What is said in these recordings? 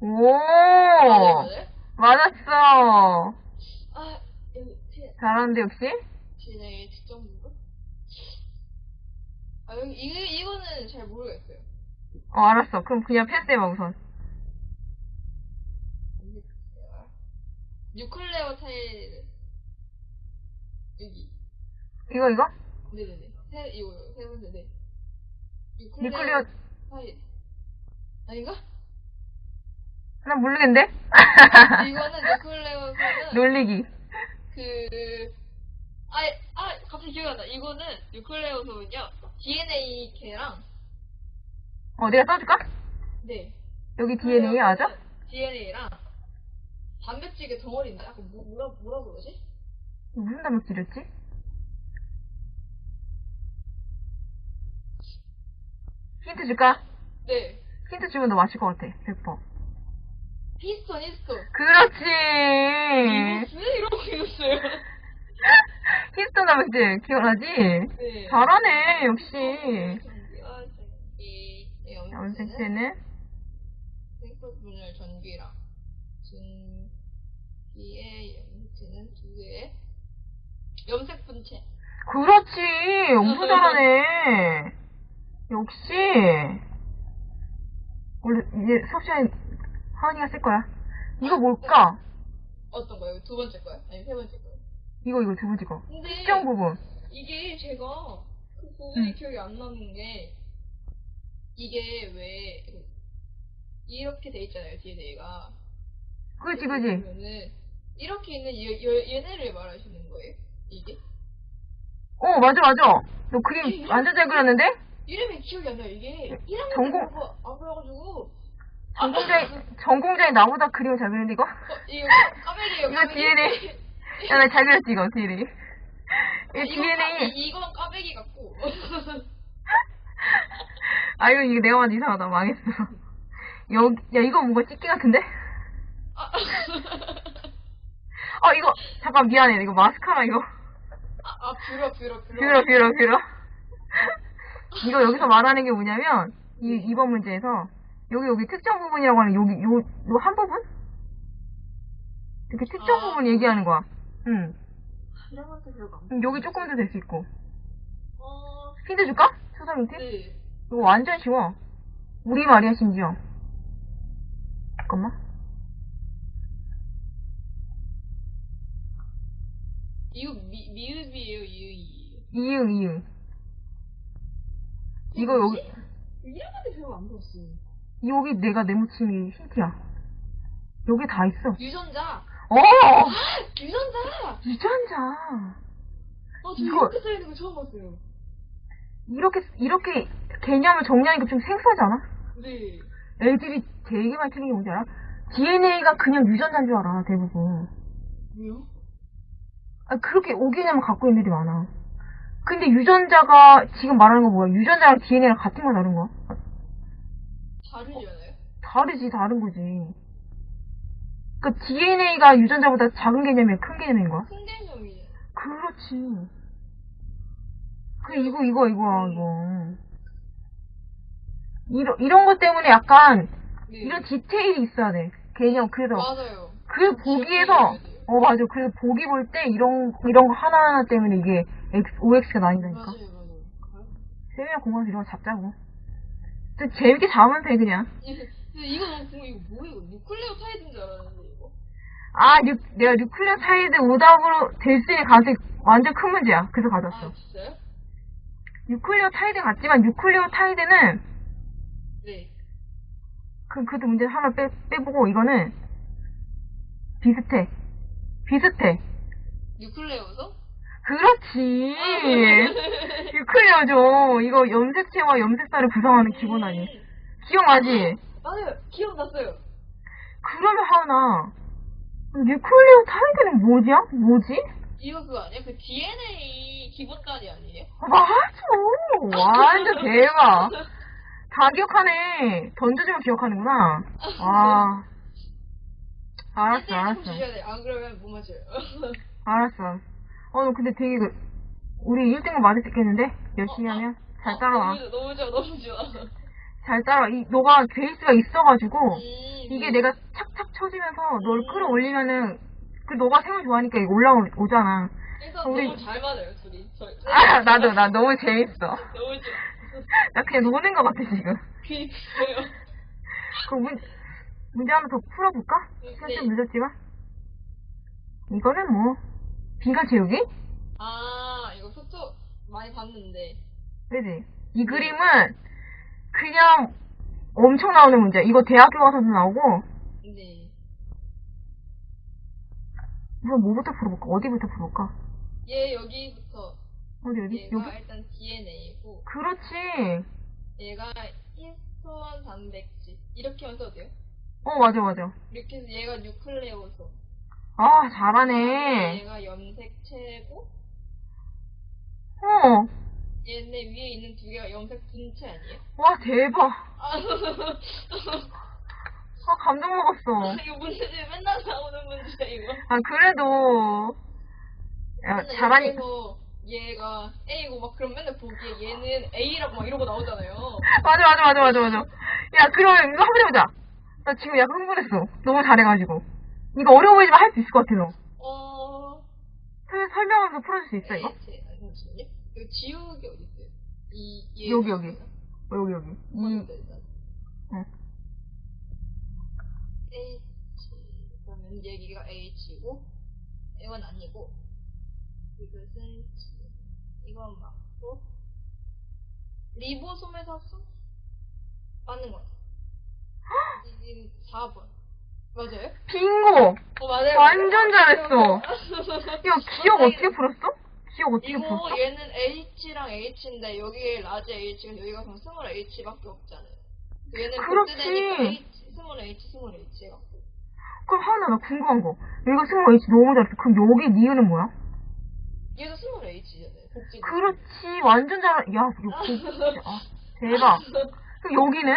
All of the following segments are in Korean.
오! 맞아요? 맞았어. 아, 여기, 제, 잘하는데, 역시? 진의 특정 부분? 아, 여기, 이, 이거는 잘 모르겠어요. 어, 알았어. 그럼 그냥 패스해봐, 우선. 뉴클레어 타일, 여기. 이거, 이거? 네네네. 세, 이거, 세 번째, 네. 뉴클리어, 타일. 아닌가? 난 모르겠는데? 이거는 뉴클레어에서는 놀리기. 그, 아, 아, 갑자기 기억이 안 나. 이거는 뉴클레오소는요, DNA 개랑, 어, 내가 써줄까? 네. 여기 DNA 맞아? DNA랑, 단백질의 덩어리인데, 약간 뭐, 뭐라, 뭐라 그러지? 무슨 단백질이었지? 힌트 줄까? 네. 힌트 주면 너 맞힐 것 같아. 100%. 히스톤, 히스톤. 그렇지! 이거스? 이러고 있었어요. 히스톤 단백질 기억나지? 네. 잘하네, 역시. 전기와 전기, 네, 염색체는 생성분열 전기랑, 전기의 염색체는 두 개의 염색 분체. 그렇지! 엄청 잘하네. 역시. 원래 이제 수업 시간에 하은이가 쓸 거야. 이거 뭘까? 어떤 거요? 두 번째 거요? 아니, 세 번째 거요? 이거, 이거 두 번째 거. 근데, 특정 부분. 이게 제가 그 부분이 응. 기억이 안 나는 게 이게 왜 이렇게 돼 있잖아요 DNA가 그지, 그지. 그러면은 이렇게 있는 얘, 얘, 얘네를 말하시는 거예요? 이게? 어, 맞아, 맞아. 너 그림 완전 잘 그렸는데? 이름이 기억이 안 나요 이게 1학년 전공- 때 그거 안 그래가지고 전공자이, 전공자이 나보다 그림을 잘 그리는데, 이거? 어, 이거 까메기예요 이거 DNA. 야, 나 잘 그렸지, 이거, DNA. 아, 이 DNA. 이건 까베기 같고 아, 이거, 이거 내가 봐도 이상하다. 망했어. 여기, 야, 이거 뭔가 찍기 같은데? 아, 어, 이거, 잠깐 미안해. 이거 마스카라, 이거. 아, 아 뷰러 뷰러 뷰러 뷰러, 뷰러, 뷰러. 이거 여기서 말하는 게 뭐냐면, 이, 이번 문제에서, 여기, 여기 특정 부분이라고 하는 여기, 요, 요 한 부분? 이렇게 특정 아. 부분 얘기하는 거야. 응. 나. 음, 여기 조금 더 될 수 있고. 어, 힌트 줄까? 초성 힌트? 네. 이거 완전 쉬워. 우리 말이야, 심지어. 잠깐만. 이거 미, 미읍이에요, 이의이에요. 이응, 이응. 이거 여기, 이름한테 별로 안 들었어요. 여기 내가 내묻힌 이 힌트야. 여기 다 있어. 유전자! 어! 유전자! 유전자. 아, 저 이거- 이렇게 써있는 거 처음 봤어요. 이렇게, 이렇게 개념을 정리하니까 좀 생소하지 않아? 네. 애들이 되게 많이 틀린 게 뭔지 알아? DNA가 그냥 유전자인 줄 알아, 대부분. 왜요? 아, 그렇게 오개념을 갖고 있는 애들이 많아. 근데 유전자가, 지금 말하는 거 뭐야? 유전자랑 DNA랑 같은 거 다른 거야? 다르잖아요? 다르지, 다른 거지. 그니까 DNA가 유전자보다 작은 개념이야, 큰 개념인 거야? 큰 개념이에요. 그렇지. 그, 이거, 이거, 이거야, 이거. 이런, 이런 것 때문에 약간, 네. 이런 디테일이 있어야 돼. 개념, 그래서. 맞아요. 그 보기에서, 어, 맞아. 그래서 보기 볼 때 이런, 이런 거 하나하나 때문에 이게 X, OX가 나뉜다니까. 맞아요, 맞아요. 세미나 공부하면서 이런 거 잡자고. 또 재밌게 잡으면 돼, 그냥. 근데 이거 너무 궁금해. 이거 뭐예요? 이거 뉴클레오 타이드인 줄 알았는데, 이거. 아, 뉴, 내가 뉴클레오타이드 오답으로 될 수 있는 가능성이 완전 큰 문제야. 그래서 가져왔어. 아, 진짜요? 뉴클레오타이드 같지만 뉴클레오타이드는 네. 그, 그것도 문제 하나 빼, 빼보고 이거는 비슷해. 비슷해. 뉴클레오솜? 그렇지. 뉴클레오솜이죠. 이거 염색체와 염색사를 구성하는 기본 아니. 음, 기억나지? 맞아요. 기억났어요. 그러면 하나. 뉴클레오타이드는 뭐지야? 뭐지? 이거 그거 아니에요? 그 DNA 기본단위 아니에요? 맞아. 완전 대박. 다 기억하네. 던져주면 기억하는구나. 와. 알았어, 알았어. 주셔야 돼. 안 그러면 못 맞춰요. 알았어. 어, 너 근데 되게 그, 우리 1등은 맞을 수 있겠는데? 열심히 하면? 잘 따라와. 어, 너무 좋아, 너무 좋아, 너무 좋아. 잘 따라. 이, 너가 베이스가 있어가지고, 음, 이게 내가 착착 쳐지면서 너를 끌어올리면은, 그 너가 생을 좋아하니까 이게 올라오잖아. 그래서 우리- 너무 잘 맞아요, 둘이. 저희. 아, 나도, 나 너무 재밌어. 너무 좋아. 나 그냥 노는 것 같아, 지금. 그니까요. 그 문, 문제 하나 더 풀어볼까? 시간 좀 네. 늦었지만. 이거는 뭐, 비가 채우기? 아, 이거 속초 많이 봤는데. 그지? 이 그림은 그냥 엄청 나오는 문제야. 이거 대학교 가서도 나오고, 네. 우선 뭐부터 풀어볼까? 어디부터 풀어볼까? 얘 여기부터. 어디, 어디? 얘가 여기? 일단 DNA고, 그렇지. 얘가 히스토원 단백질. 이렇게만 써도 돼요? 어, 맞아, 맞아. 이렇게 해서 얘가 뉴클레오소. 아, 잘하네. 얘가 염색체고, 어, 얘네 위에 있는 두 개가 염색 분체 아니에요? 와, 대박. 아, 아, 감동 먹었어. 이거 문제 맨날 나오는 문제야, 이거. 아, 그래도, 야, 맨날 잘하니, 여기서 얘가 A고 막 그럼 맨날 보기에 얘는 A라고 막 이러고 나오잖아요. 맞아, 맞아, 맞아, 맞아, 맞아. 야, 그러면 이거 한번 해보자. 나 지금 약간 흥분했어. 너무 잘해가지고. 이거 어려워 보이지만 할 수 있을 것 같아, 너. 어, 설- 설명하면서 풀어줄 수 있어, 이거? 잠시만요. 이거 지우개 어디 있어요? 이, 얘 여기, 여기. 어, 여기, 여기. 이, 일단. 응. H, 그러면 여기가 H고, 이건 아니고, 이것은 이건 맞고, 리보솜에서 수? 맞는 것 같아요. 지금 4번. 맞아요? 빙고! 어, 맞아요. 완전. 잘했어. 야, 기역 어떻게 풀었어? 기역 어떻게 이거 풀었어? 얘는 H랑 H인데 여기에 large H가 여기가 그럼 small H밖에 없잖아요. 얘는 그렇지. 복제되니까 H, small H, small H 해갖고. 그럼 하나 나 궁금한 거. 얘가 승호 H 너무 잘했어. 그럼 여기 니은은 뭐야? 얘도 small H잖아요. 복제. 그렇지. 완전 잘, 야, 이거 진짜. 아, 대박. 그럼 여기는?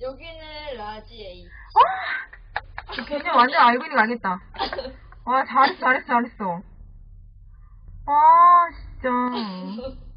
여기는 large H. 아! 그냥 완전 알고 있는 거 알겠다. 와, 잘했어, 잘했어, 잘했어. 아, 진짜.